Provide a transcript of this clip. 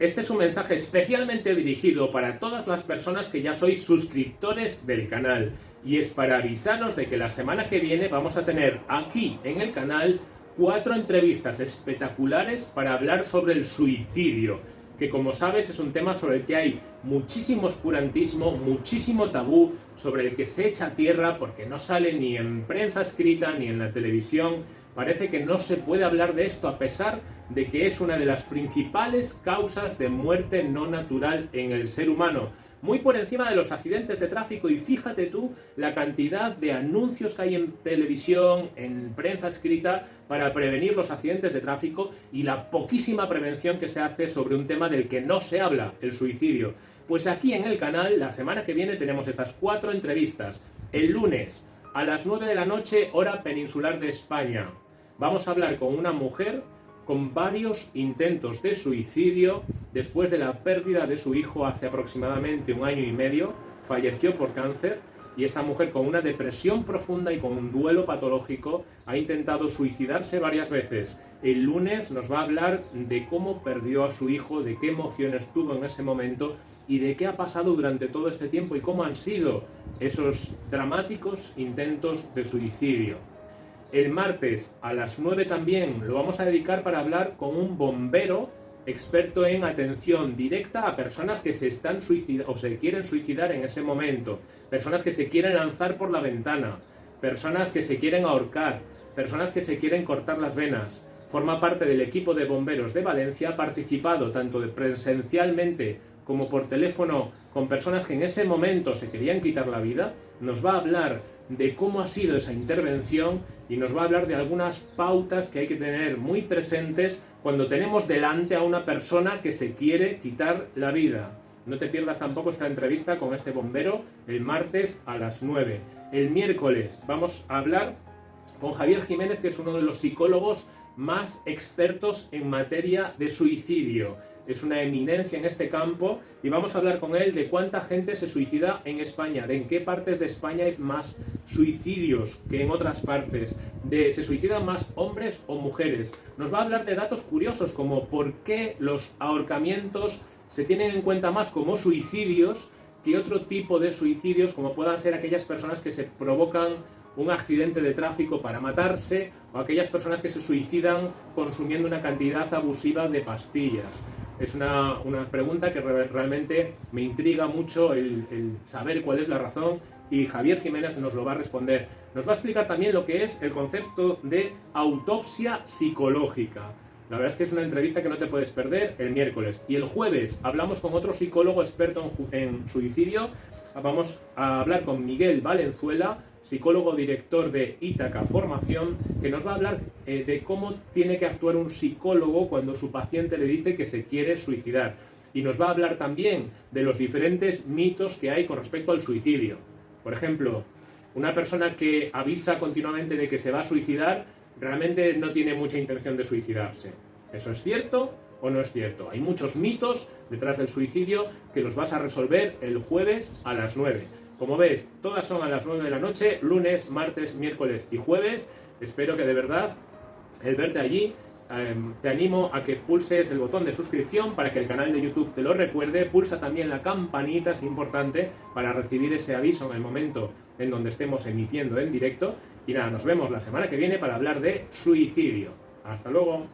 Este es un mensaje especialmente dirigido para todas las personas que ya sois suscriptores del canal. Y es para avisaros de que la semana que viene vamos a tener aquí en el canal cuatro entrevistas espectaculares para hablar sobre el suicidio, que como sabes es un tema sobre el que hay muchísimo oscurantismo, muchísimo tabú, sobre el que se echa tierra porque no sale ni en prensa escrita ni en la televisión, Parece que no se puede hablar de esto a pesar de que es una de las principales causas de muerte no natural en el ser humano. Muy por encima de los accidentes de tráfico y fíjate tú la cantidad de anuncios que hay en televisión, en prensa escrita para prevenir los accidentes de tráfico y la poquísima prevención que se hace sobre un tema del que no se habla, el suicidio. Pues aquí en el canal, la semana que viene tenemos estas cuatro entrevistas. El lunes a las 9 de la noche, hora peninsular de España. Vamos a hablar con una mujer con varios intentos de suicidio después de la pérdida de su hijo hace aproximadamente un año y medio. Falleció por cáncer y esta mujer con una depresión profunda y con un duelo patológico ha intentado suicidarse varias veces. El lunes nos va a hablar de cómo perdió a su hijo, de qué emociones tuvo en ese momento y de qué ha pasado durante todo este tiempo y cómo han sido esos dramáticos intentos de suicidio. El martes a las 9 también lo vamos a dedicar para hablar con un bombero experto en atención directa a personas que se están o se quieren suicidar en ese momento, personas que se quieren lanzar por la ventana, personas que se quieren ahorcar, personas que se quieren cortar las venas. Forma parte del equipo de bomberos de Valencia, ha participado tanto presencialmente como por teléfono con personas que en ese momento se querían quitar la vida, nos va a hablar de cómo ha sido esa intervención y nos va a hablar de algunas pautas que hay que tener muy presentes cuando tenemos delante a una persona que se quiere quitar la vida. No te pierdas tampoco esta entrevista con este bombero el martes a las 9. El miércoles vamos a hablar con Javier Jiménez, que es uno de los psicólogos más expertos en materia de suicidio es una eminencia en este campo y vamos a hablar con él de cuánta gente se suicida en España, de en qué partes de España hay más suicidios que en otras partes, de se suicidan más hombres o mujeres. Nos va a hablar de datos curiosos como por qué los ahorcamientos se tienen en cuenta más como suicidios que otro tipo de suicidios como puedan ser aquellas personas que se provocan un accidente de tráfico para matarse o aquellas personas que se suicidan consumiendo una cantidad abusiva de pastillas. Es una, pregunta que realmente me intriga mucho el, el saber cuál es la razón y Javier Jiménez nos lo va a responder. Nos va a explicar también lo que es el concepto de autopsia psicológica. La verdad es que es una entrevista que no te puedes perder el miércoles. Y el jueves hablamos con otro psicólogo experto en, suicidio. Vamos a hablar con Miguel Valenzuela, psicólogo director de Ítaca Formación, que nos va a hablar eh, de cómo tiene que actuar un psicólogo cuando su paciente le dice que se quiere suicidar. Y nos va a hablar también de los diferentes mitos que hay con respecto al suicidio. Por ejemplo, una persona que avisa continuamente de que se va a suicidar realmente no tiene mucha intención de suicidarse. ¿Eso es cierto o no es cierto? Hay muchos mitos detrás del suicidio que los vas a resolver el jueves a las 9. Como ves, todas son a las 9 de la noche, lunes, martes, miércoles y jueves. Espero que de verdad el verte allí em, te animo a que pulses el botón de suscripción para que el canal de YouTube te lo recuerde. Pulsa también la campanita, es importante, para recibir ese aviso en el momento en donde estemos emitiendo en directo. Y nada, nos vemos la semana que viene para hablar de suicidio. Hasta luego.